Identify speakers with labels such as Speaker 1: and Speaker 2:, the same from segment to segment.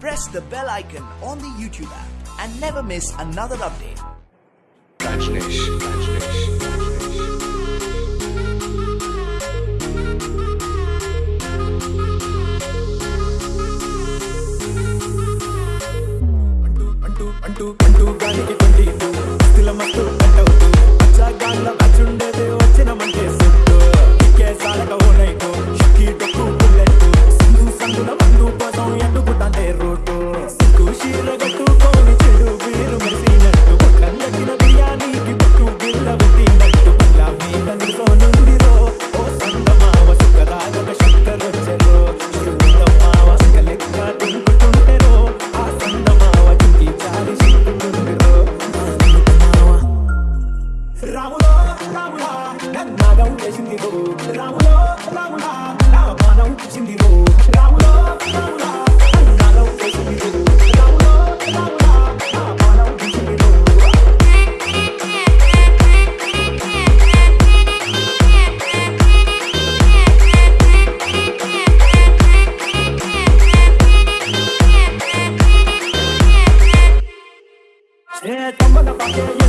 Speaker 1: press the bell icon on the YouTube app and never miss another update.
Speaker 2: బాణం వేసిందిరో రాములో రాములా నా బాణం వేసిందిరో రాములో రాములా బాణం వేసిందిరో రాములో రాములా Yeah, come on, come on.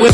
Speaker 2: We'll